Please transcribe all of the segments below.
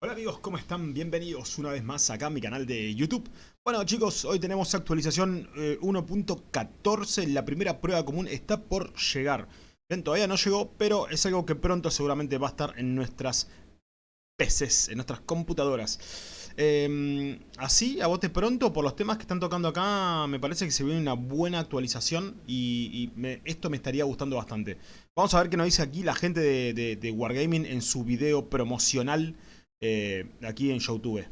Hola amigos, ¿cómo están? Bienvenidos una vez más acá a mi canal de YouTube. Bueno chicos, hoy tenemos actualización eh, 1.14, la primera prueba común está por llegar. Bien, todavía no llegó, pero es algo que pronto seguramente va a estar en nuestras PCs, en nuestras computadoras. Eh, así, a bote pronto, por los temas que están tocando acá, me parece que se viene una buena actualización y, esto me estaría gustando bastante. Vamos a ver qué nos dice aquí la gente de, de, de Wargaming en su video promocional eh, aquí en Youtube.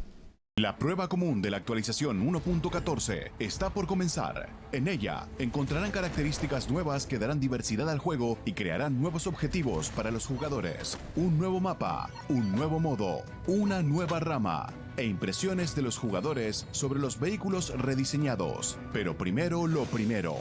La prueba común de la actualización 1.14 está por comenzar. En ella encontrarán características nuevas que darán diversidad al juego y crearán nuevos objetivos para los jugadores. Un nuevo mapa, un nuevo modo, una nueva rama e impresiones de los jugadores sobre los vehículos rediseñados. Pero primero lo primero.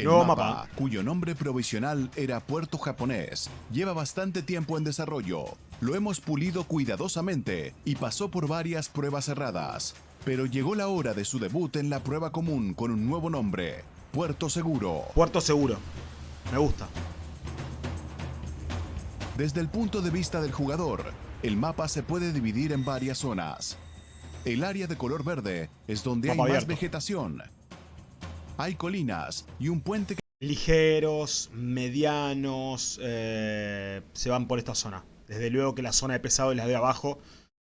El Nuevo mapa, mapa. cuyo nombre provisional era Puerto Japonés, lleva bastante tiempo en desarrollo. Lo hemos pulido cuidadosamente y pasó por varias pruebas cerradas. Pero llegó la hora de su debut en la prueba común con un nuevo nombre, Puerto Seguro. Puerto seguro. Me gusta. Desde el punto de vista del jugador, el mapa se puede dividir en varias zonas. El área de color verde es donde Mapa hay más vegetación. Hay colinas y un puente que Ligeros, medianos, eh, se van por esta zona. Desde luego que la zona de pesado es la de abajo.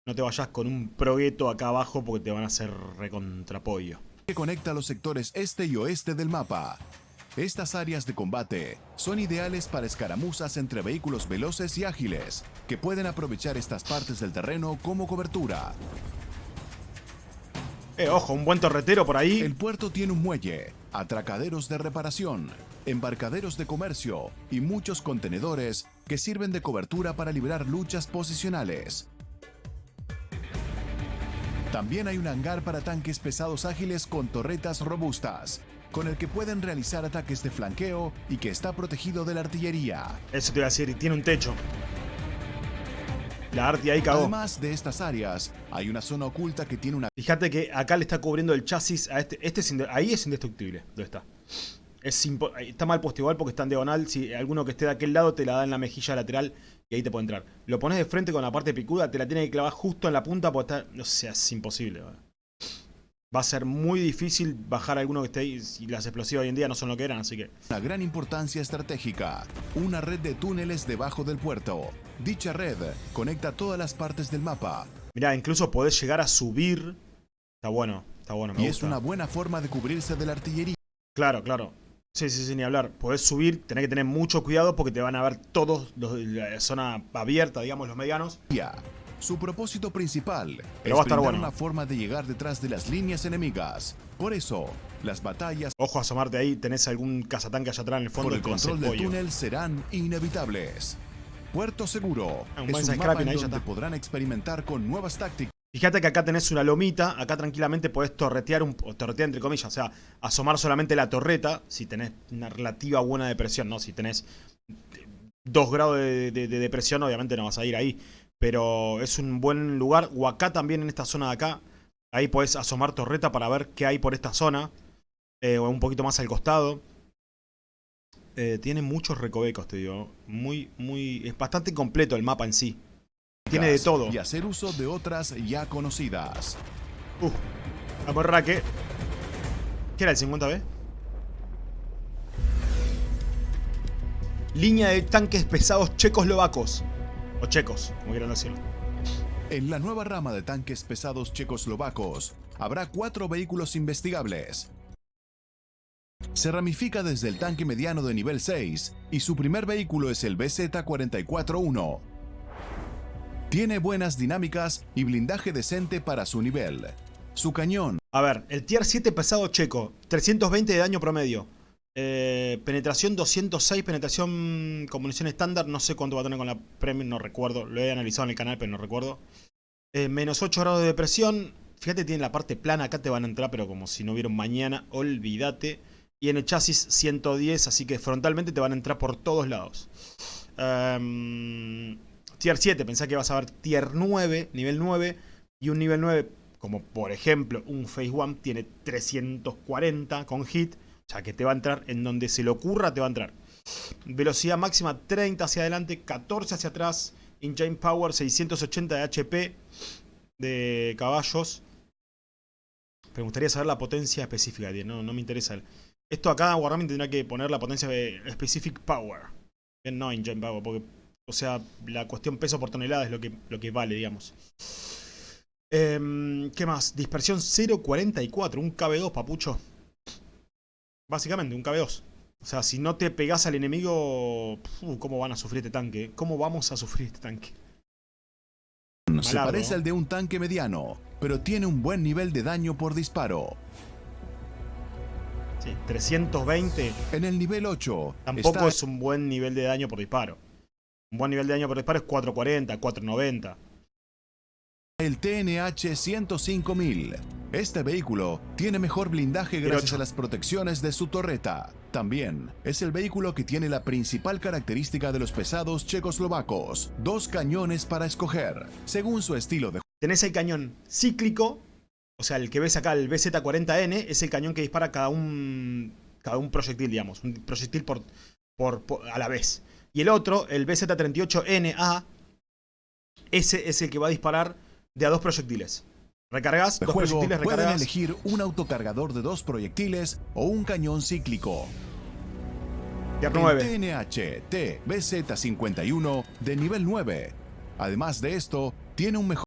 No te vayas con un progueto acá abajo porque te van a hacer recontrapollo. que conecta los sectores este y oeste del mapa. Estas áreas de combate son ideales para escaramuzas entre vehículos veloces y ágiles, que pueden aprovechar estas partes del terreno como cobertura. Eh, ojo, un buen torretero por ahí. El puerto tiene un muelle, atracaderos de reparación, embarcaderos de comercio y muchos contenedores que sirven de cobertura para librar luchas posicionales. También hay un hangar para tanques pesados ágiles con torretas robustas, con el que pueden realizar ataques de flanqueo y que está protegido de la artillería. Eso te iba a decir, y tiene un techo. La Arti ahí cagó. Además de estas áreas, hay una zona oculta que tiene una Fíjate que acá le está cubriendo el chasis a este. este es ahí es indestructible. ¿Dónde está? Es está mal puesto igual porque está en diagonal. Si alguno que esté de aquel lado te la da en la mejilla lateral y ahí te puede entrar. Lo pones de frente con la parte picuda, te la tiene que clavar justo en la punta porque está. No sé, es imposible. ¿verdad? Va a ser muy difícil bajar alguno que esté ahí. Y las explosivas hoy en día no son lo que eran, así que. una gran importancia estratégica, una red de túneles debajo del puerto. Dicha red conecta todas las partes del mapa Mirá, incluso podés llegar a subir. Está bueno, está bueno, me y es una buena forma de cubrirse de la artillería. Claro, claro. Sí, sí, sí, ni hablar. Podés subir, tenés que tener mucho cuidado porque te van a ver todos los la zona abierta, digamos, los medianos. Su propósito principal Pero es brindar bueno. una forma de llegar detrás de las líneas enemigas. Por eso, las batallas Ojo a asomarte ahí, tenés algún cazatanque allá atrás en el fondo por el control del pollo. túnel serán inevitables. Puerto Seguro Ah, un es un mapa en ahí donde podrán experimentar con nuevas tácticas Fíjate que acá tenés una lomita, acá tranquilamente podés torretear, un, o torretear entre comillas, o sea, asomar solamente la torreta si tenés una relativa buena depresión, ¿no? Si tenés 2 grados de, de- de depresión, obviamente no vas a ir ahí. Pero es un buen lugar. O acá también, en esta zona de acá, ahí podés asomar torreta para ver qué hay por esta zona. eh, o un poquito más al costado. Eh, tiene muchos recovecos, te digo. Muy, muy... Es bastante completo el mapa en sí. Tiene de todo. y hacer uso de otras ya conocidas. Uf, amorraque. ¿Qué era el 50B? Línea de tanques pesados checoslovacos. O checos, como quieran decirlo. En la nueva rama de tanques pesados checoslovacos, habrá cuatro vehículos investigables. Se ramifica desde el tanque mediano de nivel 6 y su primer vehículo es el BZ-441. Tiene buenas dinámicas y blindaje decente para su nivel. Su cañón A ver, el tier 7 pesado checo. 320 de daño promedio. Eh, penetración 206, penetración con munición estándar. No sé cuánto va a tener con la premium, no recuerdo. Lo he analizado en el canal, pero no recuerdo. Eh, menos 8 grados de depresión. Fíjate, tiene la parte plana. Acá te van a entrar, pero como si no un mañana. Olvídate. Y en el chasis 110, así que frontalmente te van a entrar por todos lados. Ehm, tier 7, pensá que vas a ver tier 9, nivel 9. Y un nivel 9, como por ejemplo un Phase 1, tiene 340 con hit. O sea que te va a entrar en donde se le ocurra, te va a entrar. Velocidad máxima 30 hacia adelante, 14 hacia atrás. Engine Power 680 de HP de caballos. Me gustaría saber la potencia específica, no, no me interesa. Esto acá Wargaming tendrá que poner la potencia de Specific Power. No Engine Power, porque, o sea, la cuestión peso por tonelada es lo que, lo que vale, digamos. Em, ¿Qué más? Dispersión 0.44, un KB2, papucho. Básicamente, un KB2. O sea, si no te pegas al enemigo, ¿cómo van a sufrir este tanque? ¿Cómo vamos a sufrir este tanque? Se parece al de un tanque mediano, pero tiene un buen nivel de daño por disparo. Sí, 320. En el nivel 8. Tampoco es un buen nivel de daño por disparo. Un buen nivel de daño por disparo es 440, 490. El TNH 105000. Este vehículo tiene mejor blindaje gracias a las protecciones de su torreta. También es el vehículo que tiene la principal característica de los pesados checoslovacos. Dos cañones para escoger, según su estilo de... Tenés el cañón cíclico, o sea, el que ves acá, el BZ-40N, es el cañón que dispara cada un, cada un proyectil, digamos. Un proyectil por, por, a la vez. Y el otro, el BZ-38NA, ese es el que va a disparar de a dos proyectiles. Recargas, dos proyectiles, recargas. Pueden elegir un autocargador de dos proyectiles o un cañón cíclico. Tier 9. TNH TBZ51 de nivel 9. Además de esto, tiene un mejor...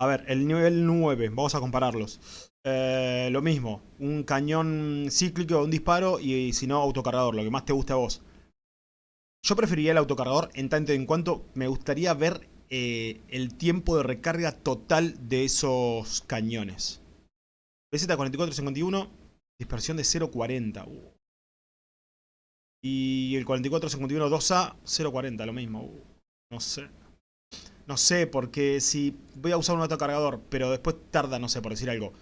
A ver, el nivel 9, vamos a compararlos. Eh, lo mismo, un cañón cíclico, un disparo y, si no, autocargador, lo que más te guste a vos. Yo preferiría el autocargador en tanto en cuanto me gustaría ver eh, el tiempo de recarga total de esos cañones. BZ4451, dispersión de 0.40. Uh. Y el 4451 2A, 0.40, lo mismo. No sé. No sé, porque si voy a usar un autocargador, pero después tarda, no sé, por decir algo,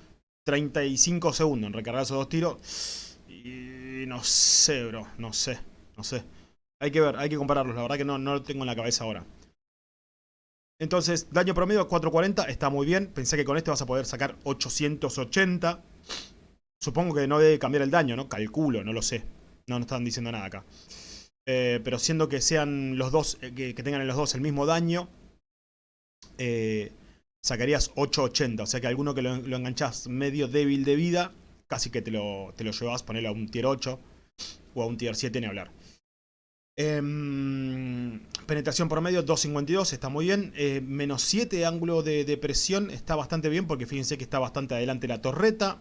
35 segundos en recargar esos dos tiros. Y no sé, bro, no sé, no sé. Hay que ver, hay que compararlos, la verdad que no, no lo tengo en la cabeza ahora. Entonces, daño promedio 440, está muy bien. Pensé que con este vas a poder sacar 880. Supongo que no debe cambiar el daño, ¿no? Calculo, no lo sé. No, no están diciendo nada acá. Eh, pero siendo que sean los dos, eh, que, tengan en los dos el mismo daño, eh, sacarías 880. O sea que alguno que lo, lo, enganchás medio débil de vida, casi que te lo, te lo llevas, ponerlo a un tier 8 o a un tier 7 ni hablar. Em, penetración promedio 2.52, está muy bien. Eh, menos 7 ángulo de, presión, está bastante bien porque fíjense que está bastante adelante la torreta.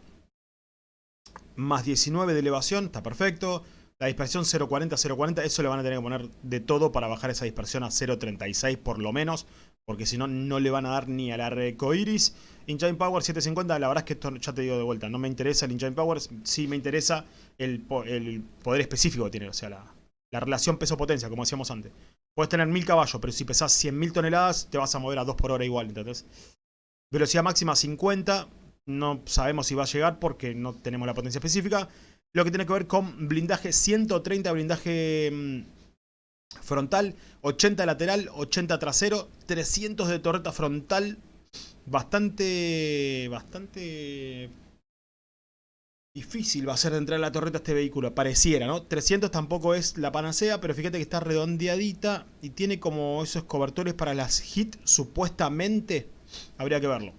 Más 19 de elevación, está perfecto. La dispersión 0.40, 0.40, eso le van a tener que poner de todo para bajar esa dispersión a 0.36 por lo menos. Porque si no, no le van a dar ni al arco iris. Engine Power 750, la verdad es que esto ya te digo de vuelta. No me interesa el Engine Power, sí me interesa el, el poder específico que tiene. O sea, la, la relación peso-potencia, como decíamos antes. Puedes tener 1000 caballos, pero si pesas 100.000 toneladas, te vas a mover a 2 por hora igual, ¿entendés? Velocidad máxima 50, no sabemos si va a llegar porque no tenemos la potencia específica. Lo que tiene que ver con blindaje, 130 blindaje mm, frontal, 80 lateral, 80 trasero, 300 de torreta frontal. Bastante, bastante Difícil va a ser de entrar a la torreta este vehículo, pareciera, ¿no? 300 tampoco es la panacea, pero fíjate que está redondeadita y tiene como esos cobertores para las hit, supuestamente. Habría que verlo.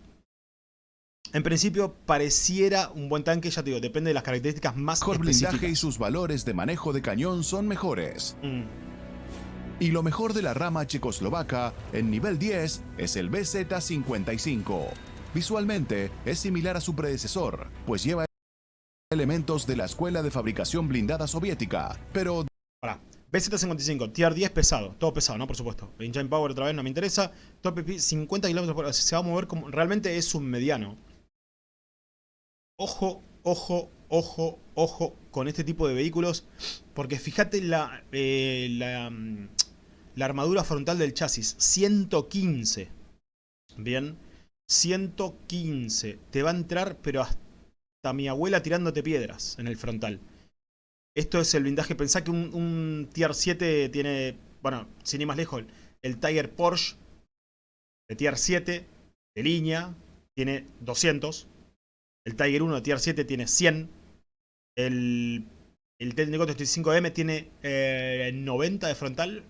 En principio pareciera un buen tanque, ya te digo, depende de las características más Mejor blindaje y sus valores de manejo de cañón son mejores. Mm. Y lo mejor de la rama checoslovaca, en nivel 10, es el BZ-55. Visualmente, es similar a su predecesor, pues lleva elementos de la escuela de fabricación blindada soviética, pero... Para. BZ-55, tier 10 pesado, todo pesado, ¿no? Por supuesto. Engine Power otra vez no me interesa. Top 50 km por hora, se va a mover como... Realmente es un mediano. Ojo, ojo, ojo, ojo con este tipo de vehículos. Porque fíjate la, eh, la, mm, la armadura frontal del chasis. 115. Bien. 115. Te va a entrar, pero hasta mi abuela tirándote piedras en el frontal. Esto es el blindaje. Pensá que un, Tier 7 tiene, bueno, sin ir más lejos, el Tiger Porsche de Tier 7 de línea tiene 200. El Tiger 1 de Tier 7 tiene 100. El El T-34 35M tiene eh, 90 de frontal.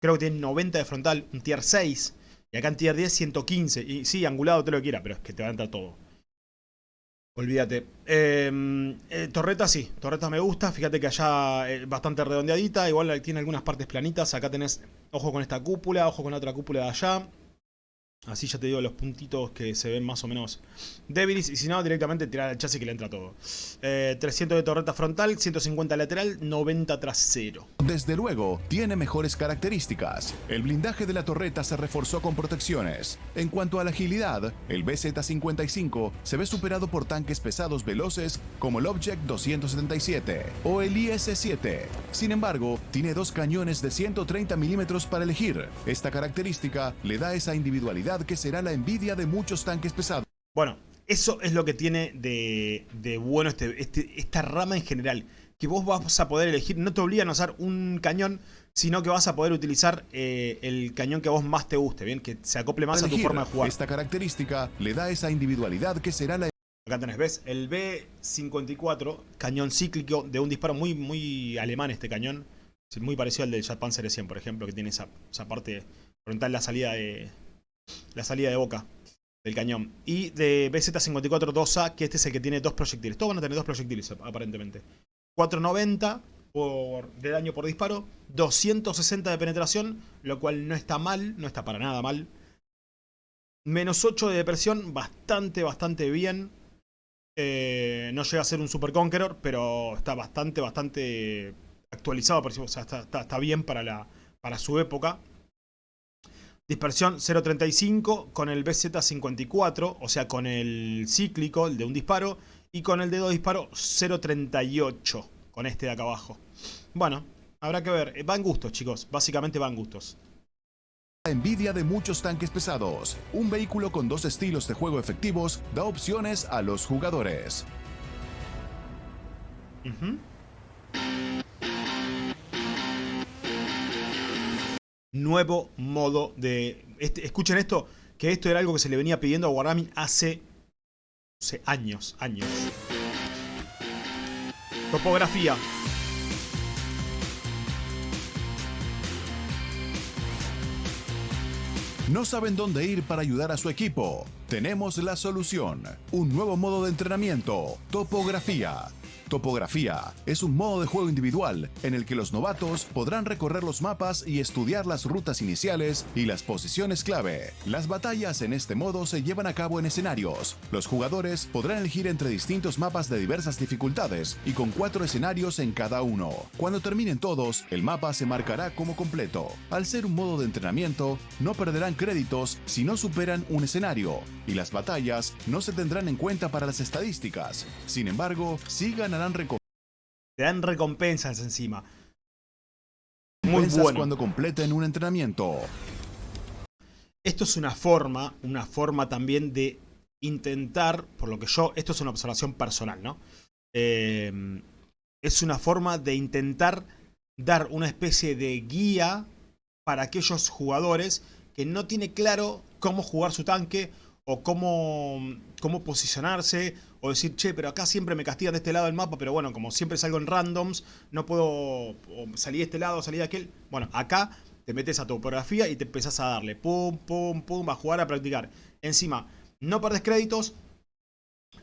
Creo que tiene 90 de frontal, un tier 6. Y acá en tier 10, 115. Y sí, angulado te lo quiera, pero es que te va a entrar todo. Olvídate. Eh, eh, torreta sí, torreta me gusta. Fíjate que allá es bastante redondeadita. Igual tiene algunas partes planitas. Acá tenés, ojo con esta cúpula, ojo con la otra cúpula de allá. Así ya te digo los puntitos que se ven más o menos débiles. Y si no, directamente tirar el chasis que le entra todo. Eh, 300 de torreta frontal, 150 lateral, 90 trasero. Desde luego, tiene mejores características. El blindaje de la torreta se reforzó con protecciones. En cuanto a la agilidad, el BZ-55 se ve superado por tanques pesados veloces como el Object 277 o el IS-7. Sin embargo, tiene dos cañones de 130 milímetros para elegir. Esta característica le da esa individualidad que será la envidia de muchos tanques pesados. Bueno, eso es lo que tiene de, de bueno este, este, esta rama en general. Que vos vas a poder elegir, no te obligan a usar un cañón, sino que vas a poder utilizar eh, el cañón que a vos más te guste, ¿bien? Que se acople más a tu forma de jugar. Esta característica le da esa individualidad que será la... Acá tenés, ¿ves? El B-54, cañón cíclico de un disparo muy, muy alemán este cañón. Muy parecido al del Jet Panzer 100, por ejemplo, que tiene esa, esa parte frontal, la salida de, la salida de boca del cañón. Y de BZ-54 2A, que este es el que tiene dos proyectiles. Todos van a tener dos proyectiles, aparentemente. 490 por, de daño por disparo, 260 de penetración, lo cual no está mal, no está para nada mal. Menos 8 de depresión, bastante, bastante bien. Eh, no llega a ser un Super Conqueror, pero está bastante, bastante actualizado. Por o sea, está, está, está bien para, la, para su época. Dispersión 0.35 con el BZ54, o sea, con el cíclico, el de un disparo, y con el de dos disparos 0.38, con este de acá abajo. Bueno, habrá que ver. Va en gustos, chicos. Básicamente va en gustos. Envidia de muchos tanques pesados. Un vehículo con dos estilos de juego efectivos da opciones a los jugadores. Uh -huh. Nuevo modo de... Este, escuchen esto, que esto era algo que se le venía pidiendo a Wargaming hace, hace años, años. Topografía. ¿No saben dónde ir para ayudar a su equipo? Tenemos la solución. Un nuevo modo de entrenamiento. Topografía Topografía es un modo de juego individual en el que los novatos podrán recorrer los mapas y estudiar las rutas iniciales y las posiciones clave. Las batallas en este modo se llevan a cabo en escenarios. Los jugadores podrán elegir entre distintos mapas de diversas dificultades y con cuatro escenarios en cada uno. Cuando terminen todos, el mapa se marcará como completo. Al ser un modo de entrenamiento, no perderán créditos si no superan un escenario, y las batallas no se tendrán en cuenta para las estadísticas. Sin embargo, sí ganarán recompensas. Te dan recompensas encima. Muy bueno. cuando completen un entrenamiento. Esto es una forma, una forma también de intentar, por lo que yo, esto es una observación personal, ¿no? Eh, es una forma de intentar dar una especie de guía para aquellos jugadores que no tiene claro cómo jugar su tanque o cómo, cómo posicionarse, o decir, che, pero acá siempre me castigan de este lado del mapa, pero bueno, como siempre salgo en randoms, no puedo salir de este lado, salir de aquel. Bueno, acá te metes a topografía y te empezás a darle, pum, pum, pum, a jugar, a practicar. Encima, no perdés créditos,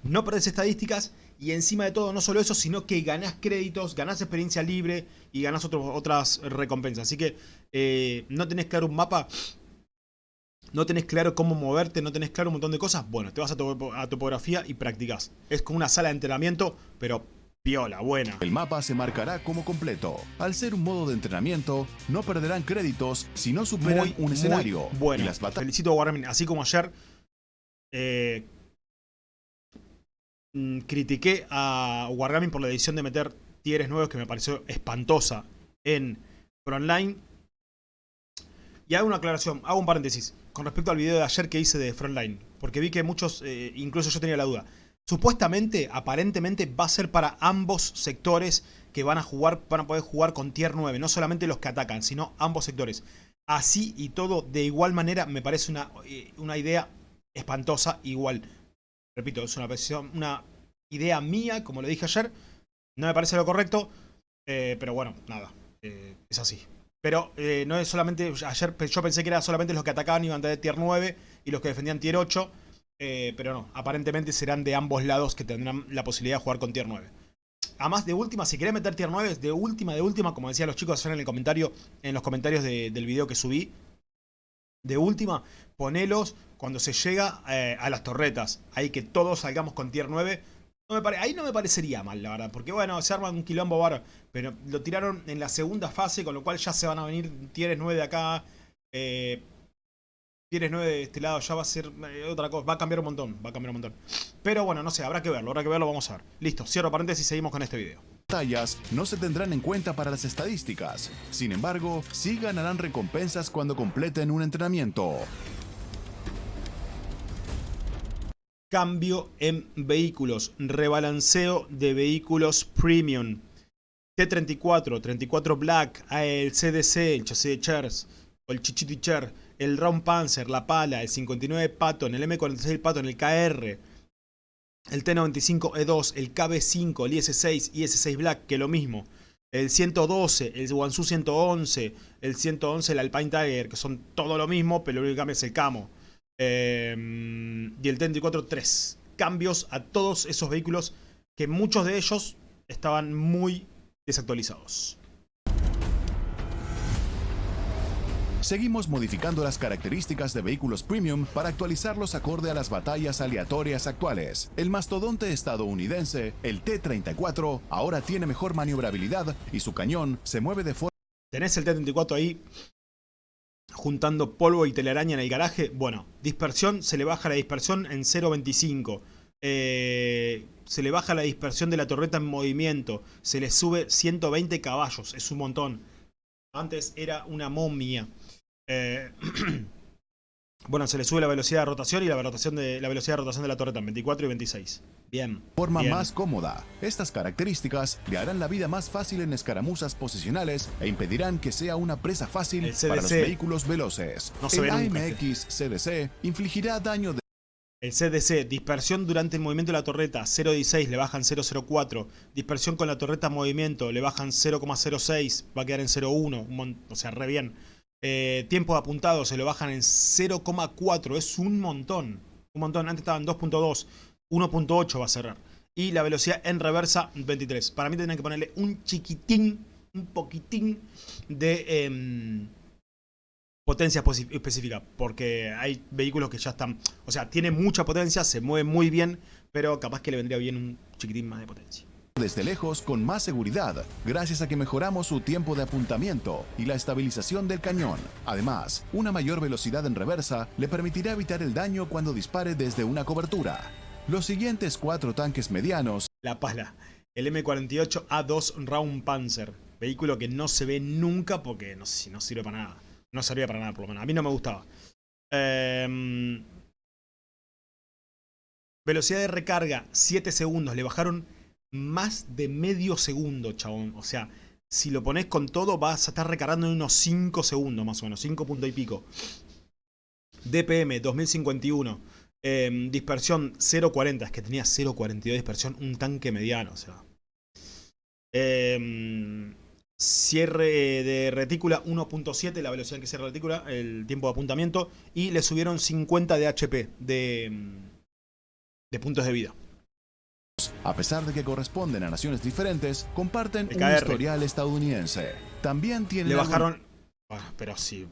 no perdés estadísticas, y encima de todo, no solo eso, sino que ganás créditos, ganás experiencia libre y ganás otras recompensas. Así que eh, no tenés claro un mapa, no tenés claro cómo moverte, no tenés claro un montón de cosas, bueno, te vas a, a topografía y practicas. Es como una sala de entrenamiento, pero piola, buena. El mapa se marcará como completo. Al ser un modo de entrenamiento, no perderán créditos si no superan muy, un escenario. Bueno, y las felicito a Wargaming, así como ayer eh, mm, critiqué a Wargaming por la decisión de meter tieres nuevos que me pareció espantosa en Frontline. Y hago una aclaración, hago un paréntesis con respecto al video de ayer que hice de Frontline. Porque vi que muchos, eh, incluso yo tenía la duda. Supuestamente, aparentemente, va a ser para ambos sectores que van a jugar, van a poder jugar con tier 9. No solamente los que atacan, sino ambos sectores. Así y todo, de igual manera, me parece una, eh, una idea espantosa. Igual, repito, es una, una idea mía, como le dije ayer. No me parece lo correcto, eh, pero bueno, nada, es así. Pero eh, no es solamente, ayer yo pensé que era solamente los que atacaban iban de tier 9 y los que defendían tier 8, pero no, aparentemente serán de ambos lados que tendrán la posibilidad de jugar con tier 9. Además, de última, si querés meter tier 9, de última, de última, como decían los chicos en el comentario, en los comentarios del video que subí, de última, ponelos cuando se llega a las torretas. Ahí que todos salgamos con tier 9 ahí no me parecería mal, la verdad. Porque bueno, se arma un quilombo bar. Pero lo tiraron en la segunda fase, con lo cual ya se van a venir tieres 9 de acá. Eh, tieres 9 de este lado, ya va a ser eh, otra cosa. Va a cambiar un montón, va a cambiar un montón. Pero bueno, no sé, habrá que verlo, habrá que verlo, vamos a ver. Listo, cierro paréntesis y seguimos con este video. Batallas no se tendrán en cuenta para las estadísticas. Sin embargo, sí ganarán recompensas cuando completen un entrenamiento. Cambio en vehículos. Rebalanceo de vehículos premium. T34, 34 Black, el CDC, el chasis de Chers, el Chichiti Cher, el Round Panzer, la Pala, el 59 Patton, el M46 Patton, el KR, el T95E2, el KB5, el IS6 y IS6 Black, que lo mismo. El 112, el Wansu 111, el 111, el Alpine Tiger, que son todo lo mismo, pero lo único que cambia es el camo. Em, y el T-34 3. Cambios a todos esos vehículos que muchos de ellos estaban muy desactualizados. Seguimos modificando las características de vehículos premium para actualizarlos acorde a las batallas aleatorias actuales. El mastodonte estadounidense, el T-34, ahora tiene mejor maniobrabilidad y su cañón se mueve de forma... Tenés el T-34 ahí juntando polvo y telaraña en el garaje. Bueno, dispersión, se le baja la dispersión en 0.25. Eh, se le baja la dispersión de la torreta en movimiento. Se le sube 120 caballos, es un montón. Antes era una momia. Eh, bueno, se le sube la velocidad de rotación y la, rotación de, la velocidad de rotación de la torreta en 24 y 26. Bien. Forma más cómoda. Estas características le harán la vida más fácil en escaramuzas posicionales e impedirán que sea una presa fácil para los vehículos veloces. No se el AMX CDC infligirá daño de el CDC, dispersión durante el movimiento de la torreta, 0.16, le bajan 0.04. Dispersión con la torreta en movimiento, le bajan 0.06, va a quedar en 0.1, o sea, re bien. Eh, tiempo apuntado, se lo bajan en 0.4, es un montón. Un montón, antes estaban 2.2. 1.8 va a cerrar. Y la velocidad en reversa 23. Para mí tendrían que ponerle un chiquitín, un poquitín de em, potencia específica. Porque hay vehículos que ya están... O sea, tiene mucha potencia, se mueve muy bien, pero capaz que le vendría bien un chiquitín más de potencia desde lejos con más seguridad, gracias a que mejoramos su tiempo de apuntamiento y la estabilización del cañón. Además, una mayor velocidad en reversa le permitirá evitar el daño cuando dispare desde una cobertura. Los siguientes cuatro tanques medianos. La pala. El M48A2 Round Panzer. Vehículo que no se ve nunca porque no, no sirve para nada. No servía para nada por lo menos. A mí no me gustaba. Em, velocidad de recarga 7 segundos. Le bajaron más de medio segundo, chabón. O sea, si lo pones con todo vas a estar recargando en unos 5 segundos más o menos. 5 puntos y pico. DPM 2051. Em, dispersión 0.40, es que tenía 0.42 de dispersión, un tanque mediano, o sea. Em, cierre de retícula 1.7, la velocidad en que cierra la retícula, el tiempo de apuntamiento. Y le subieron 50 de HP, de, em, de puntos de vida. A pesar de que corresponden a naciones diferentes, comparten un historial estadounidense. También tienen... Le bajaron... Ah, pero sí,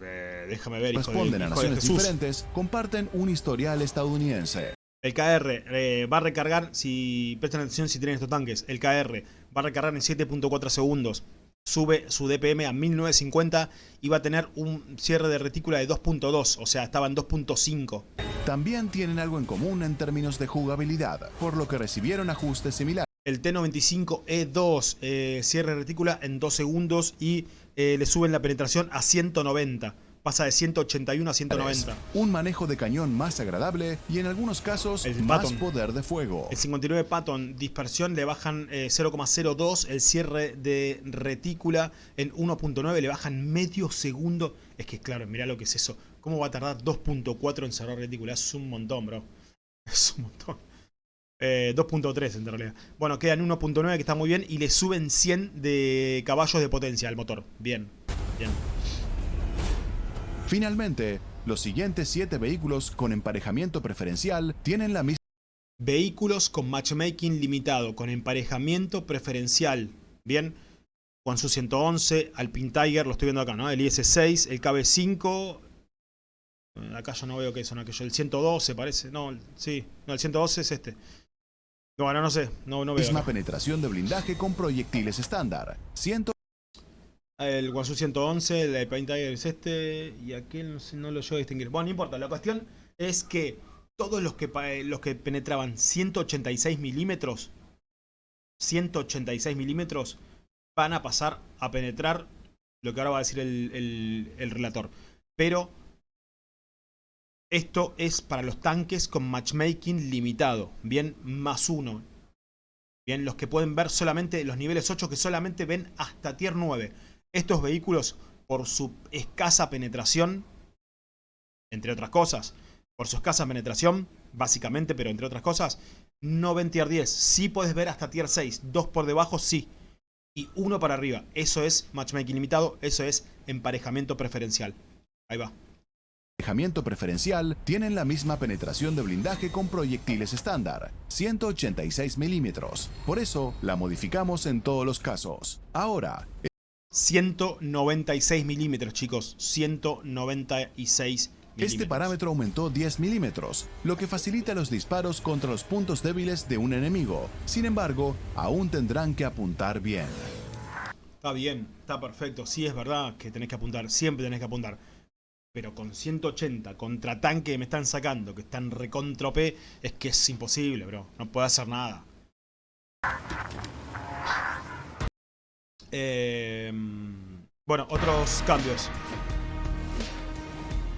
déjame ver. Responden a naciones diferentes, comparten un historial estadounidense. El KR eh, va a recargar, si prestan atención si tienen estos tanques, el KR va a recargar en 7.4 segundos. Sube su DPM a 1950 y va a tener un cierre de retícula de 2.2, o sea, estaba en 2.5. También tienen algo en común en términos de jugabilidad, por lo que recibieron ajustes similares. El T95E2 eh, cierre retícula en 2 segundos y eh, le suben la penetración a 190. Pasa de 181 a 190. Un manejo de cañón más agradable y en algunos casos más poder de fuego. El 59 Patton, dispersión le bajan 0,02. Eh, el cierre de retícula en 1.9 le bajan medio segundo. Es que claro, mira lo que es eso. ¿Cómo va a tardar 2.4 en cerrar retícula? Es un montón, bro. Es un montón. Eh, 2.3 en realidad. Bueno, quedan 1.9 que está muy bien y le suben 100 de caballos de potencia al motor. Bien, bien. Finalmente, los siguientes 7 vehículos con emparejamiento preferencial tienen la misma Vehículos con matchmaking limitado, con emparejamiento preferencial. Bien. Juan Su 111, Alpine Tiger, lo estoy viendo acá, ¿no? El IS-6, el KB5. Eh, Acá yo no veo que son aquellos. El 112 parece. No, sí. No, el 112 es este. Bueno, no sé. No, no veo. misma penetración de blindaje con proyectiles estándar. 100 El Guangzhou 111, el Alpine Tiger es este. Y aquel no, sé, no lo llevo a distinguir. Bueno, no importa. La cuestión es que todos los que, pa- los que penetraban 186 milímetros. 186 milímetros. Van a pasar a penetrar lo que ahora va a decir el, el- el relator. Pero esto es para los tanques con matchmaking limitado. Bien, más uno. Bien, los que pueden ver solamente los niveles 8 que solamente ven hasta tier 9. Estos vehículos, por su escasa penetración, entre otras cosas, por su escasa penetración, básicamente, pero entre otras cosas, no ven tier 10. Sí puedes ver hasta tier 6. Dos por debajo, sí. Y uno para arriba. Eso es matchmaking limitado. Eso es emparejamiento preferencial. Ahí va. Emparejamiento preferencial tienen la misma penetración de blindaje con proyectiles estándar. 186 milímetros. Por eso, la modificamos en todos los casos. Ahora, 196 milímetros, chicos. 196 milímetros. Este parámetro aumentó 10 milímetros, lo que facilita los disparos contra los puntos débiles de un enemigo. Sin embargo, aún tendrán que apuntar bien. Está bien, está perfecto. Sí, es verdad que tenés que apuntar. Siempre tenés que apuntar. Pero con 180 contra tanque que me están sacando, que están recontra es que es imposible, bro. No puedo hacer nada. Eh, bueno, otros cambios.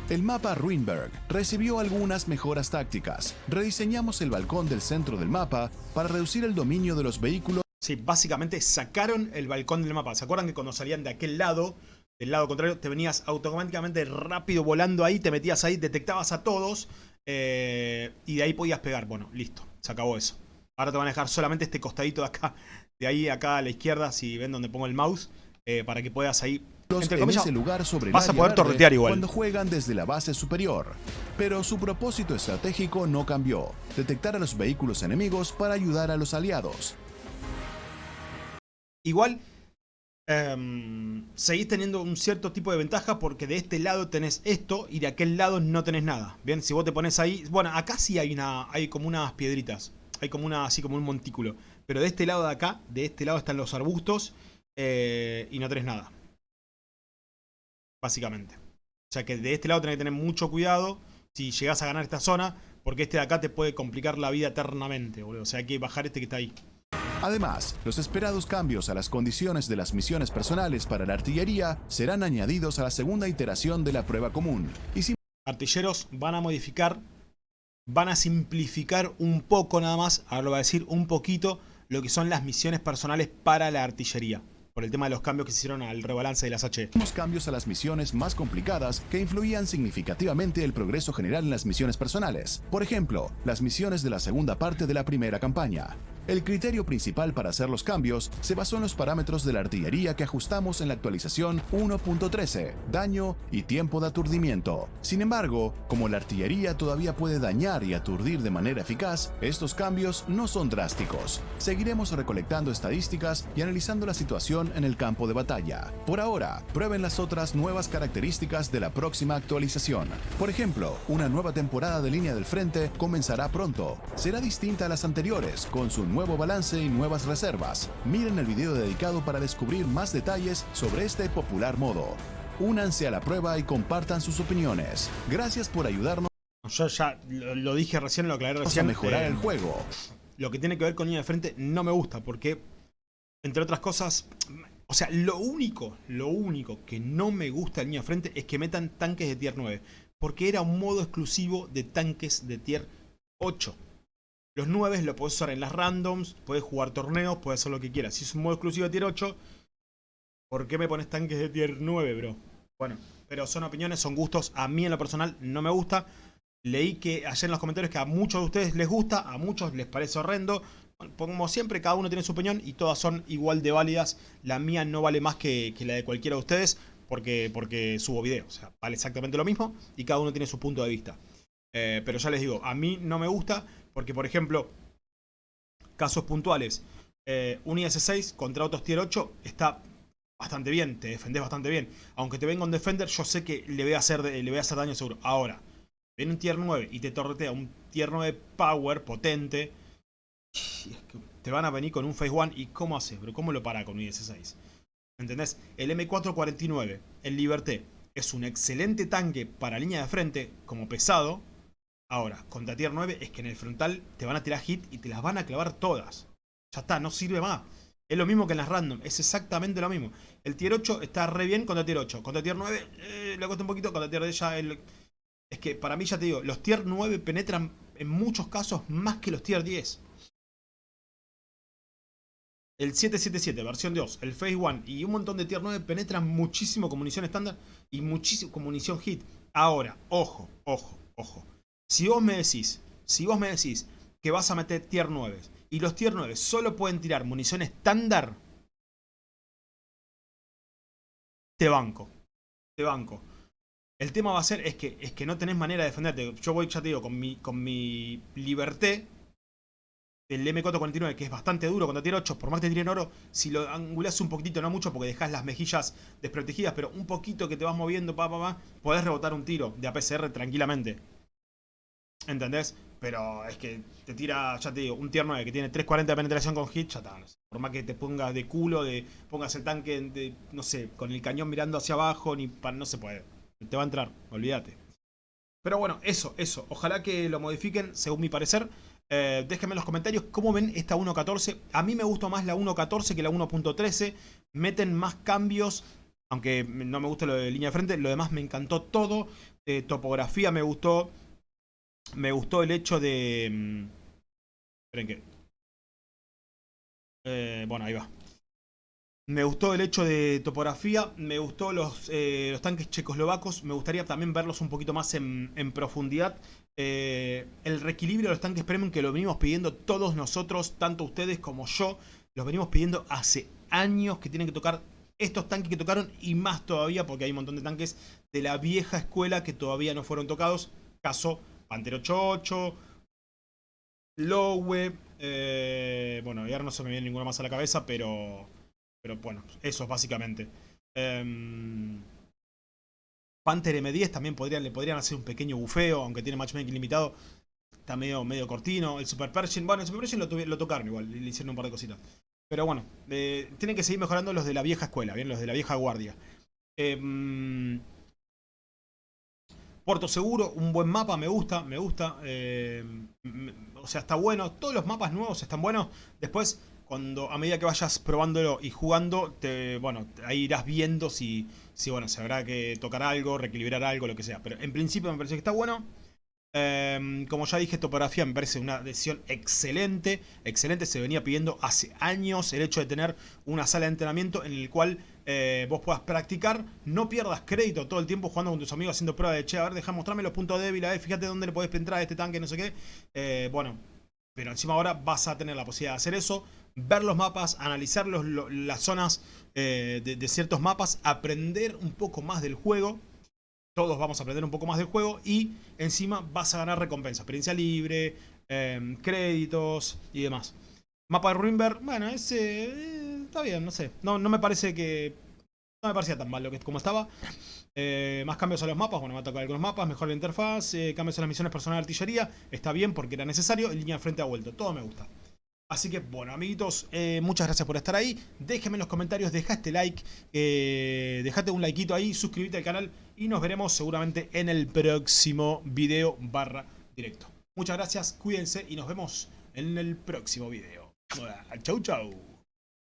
El mapa Ruinberg recibió algunas mejoras tácticas. Rediseñamos el balcón del centro del mapa para reducir el dominio de los vehículos Sí, básicamente sacaron el balcón del mapa. ¿Se acuerdan que cuando salían de aquel lado, del lado contrario, te venías automáticamente rápido volando ahí, te metías ahí, detectabas a todos eh, y de ahí podías pegar? Bueno, listo, se acabó eso. Ahora te van a dejar solamente este costadito de acá, de ahí acá a la izquierda, si ven donde pongo el mouse, eh, para que puedas ahí, entre en comillas, ese lugar sobre vas a poder verde torretear igual. cuando juegan desde la base superior. Pero su propósito estratégico no cambió. Detectar a los vehículos enemigos para ayudar a los aliados. Igual, em, seguís teniendo un cierto tipo de ventaja porque de este lado tenés esto y de aquel lado no tenés nada. Bien, si vos te pones ahí... Bueno, acá sí hay una hay como unas piedritas. Hay como una así como un montículo. Pero de este lado de acá, de este lado están los arbustos eh, y no tenés nada. Básicamente. O sea que de este lado tenés que tener mucho cuidado si llegás a ganar esta zona porque este de acá te puede complicar la vida eternamente. O sea hay que bajar este que está ahí. Además, los esperados cambios a las condiciones de las misiones personales para la artillería serán añadidos a la segunda iteración de la prueba común. Y si artilleros van a modificar, van a simplificar un poco nada más, ahora lo voy a decir un poquito, lo que son las misiones personales para la artillería. Por el tema de los cambios que se hicieron al rebalance de las H. Hicimos cambios a las misiones más complicadas que influían significativamente el progreso general en las misiones personales. Por ejemplo, las misiones de la segunda parte de la primera campaña. El criterio principal para hacer los cambios se basó en los parámetros de la artillería que ajustamos en la actualización 1.13, daño y tiempo de aturdimiento. Sin embargo, como la artillería todavía puede dañar y aturdir de manera eficaz, estos cambios no son drásticos. Seguiremos recolectando estadísticas y analizando la situación en el campo de batalla. Por ahora, prueben las otras nuevas características de la próxima actualización. Por ejemplo, una nueva temporada de línea del frente comenzará pronto. Será distinta a las anteriores, con su nuevo balance y nuevas reservas. Miren el video dedicado para descubrir más detalles sobre este popular modo. Únanse a la prueba y compartan sus opiniones. Gracias por ayudarnos Yo ya lo, lo dije recién, lo aclaré a recién. mejorar eh, el juego. Lo que tiene que ver con línea de frente no me gusta porque, entre otras cosas, o sea, lo único, lo único que no me gusta de línea de frente es que metan tanques de tier 9. Porque era un modo exclusivo de tanques de tier 8. Los 9 lo puedes usar en las randoms, puedes jugar torneos, puedes hacer lo que quieras. Si es un modo exclusivo de tier 8, ¿por qué me pones tanques de tier 9, bro? Bueno, pero son opiniones, son gustos. A mí en lo personal no me gusta. Leí que ayer en los comentarios que a muchos de ustedes les gusta, a muchos les parece horrendo. como siempre, cada uno tiene su opinión y todas son igual de válidas. La mía no vale más que, la de cualquiera de ustedes porque, porque subo video. O sea, vale exactamente lo mismo y cada uno tiene su punto de vista. Eh, pero ya les digo, a mí no me gusta porque, por ejemplo, casos puntuales. Eh, un IS-6 contra otros tier 8 está bastante bien, te defendés bastante bien. Aunque te venga un Defender, yo sé que le voy a hacer, le voy a hacer daño seguro. Ahora, viene un tier 9 y te torretea un tier 9 power, potente. te van a venir con un Phase 1 y ¿cómo haces, bro? ¿Cómo lo para con un IS-6? ¿Entendés? El M449, el Liberté, es un excelente tanque para línea de frente, como pesado. Ahora, contra tier 9 es que en el frontal te van a tirar hit y te las van a clavar todas. Ya está, no sirve más. Es lo mismo que en las random, es exactamente lo mismo. El tier 8 está re bien contra tier 8. Contra tier 9 eh, le cuesta un poquito, contra tier 10 ya. Es que para mí ya te digo, los tier 9 penetran en muchos casos más que los tier 10. El 777, versión 2, el Phase 1 y un montón de tier 9 penetran muchísimo con munición estándar y muchísimo con munición hit. Ahora, ojo, ojo, ojo. Si vos me decís, si vos me decís que vas a meter tier 9 y los tier 9 solo pueden tirar munición estándar, te banco. Te banco. El tema va a ser es que, es que no tenés manera de defenderte. Yo voy, ya te digo, con mi, con mi liberté el M449, que es bastante duro cuando tiene 8, por más que te tiren oro, si lo angulás un poquito, no mucho, porque dejas las mejillas desprotegidas, pero un poquito que te vas moviendo, pa, pa, pa, podés rebotar un tiro de APCR tranquilamente. ¿Entendés? Pero es que te tira, ya te digo, un tier 9 que tiene 340 de penetración con hit, ya está. Por más que te pongas de culo, de pongas el tanque, no sé, con el cañón mirando hacia abajo, ni no se puede. Te va a entrar, olvídate. Pero bueno, eso, eso. Ojalá que lo modifiquen, según mi parecer. Eh, déjenme en los comentarios cómo ven esta 1.14. A mí me gustó más la 1.14 que la 1.13. Meten más cambios, aunque no me gusta lo de línea de frente. Lo demás me encantó todo. Eh, topografía me gustó. Me gustó el hecho de... Mm, esperen que... Eh, bueno, ahí va. Me gustó el hecho de topografía, me gustó los, eh, tanques checoslovacos, me gustaría también verlos un poquito más en, profundidad. Eh, el reequilibrio de los tanques premium que lo venimos pidiendo todos nosotros, tanto ustedes como yo, los venimos pidiendo hace años que tienen que tocar estos tanques que tocaron y más todavía porque hay un montón de tanques de la vieja escuela que todavía no fueron tocados. Caso Panther 88, Lowe, eh, bueno, y ahora no se me viene ninguna más a la cabeza, pero pero bueno, eso básicamente. Em, Panther M10 también podrían, le podrían hacer un pequeño bufeo, aunque tiene matchmaking limitado. Está medio, medio cortino. El Super Pershing, bueno, el Super Pershing lo, lo tocaron igual, le hicieron un par de cositas. Pero bueno, eh, tienen que seguir mejorando los de la vieja escuela, bien, los de la vieja guardia. Em, Puerto Seguro, un buen mapa, me gusta, me gusta. Em, o sea, está bueno. Todos los mapas nuevos están buenos. Después cuando a medida que vayas probándolo y jugando, te, bueno, ahí irás viendo si, si, bueno, se habrá que tocar algo, reequilibrar algo, lo que sea. Pero en principio me parece que está bueno. Em, como ya dije, topografía me parece una decisión excelente. Excelente, se venía pidiendo hace años el hecho de tener una sala de entrenamiento en el cual eh, vos puedas practicar. No pierdas crédito todo el tiempo jugando con tus amigos haciendo pruebas de che, a ver, deja mostrarme los puntos débiles, ver, fíjate dónde le podés entrar a este tanque, no sé qué. Eh, bueno, pero encima ahora vas a tener la posibilidad de hacer eso ver los mapas, analizar las zonas eh, de, ciertos mapas, aprender un poco más del juego. Todos vamos a aprender un poco más del juego y encima vas a ganar recompensa, experiencia libre, créditos y demás. Mapa de Ruinberg, bueno, ese eh, está bien, no sé. No, no me parece que... No me parecía tan mal que como estaba. Eh, más cambios a los mapas, bueno, me ha tocado algunos mapas, mejor la interfaz, cambios a las misiones personal de artillería, está bien porque era necesario, línea de frente ha vuelto, todo me gusta. Así que, bueno, amiguitos, eh, muchas gracias por estar ahí. Déjenme en los comentarios, dejaste like, eh, dejate un likeito ahí, suscríbete al canal y nos veremos seguramente en el próximo video barra directo. Muchas gracias, cuídense y nos vemos en el próximo video. Chau, chau.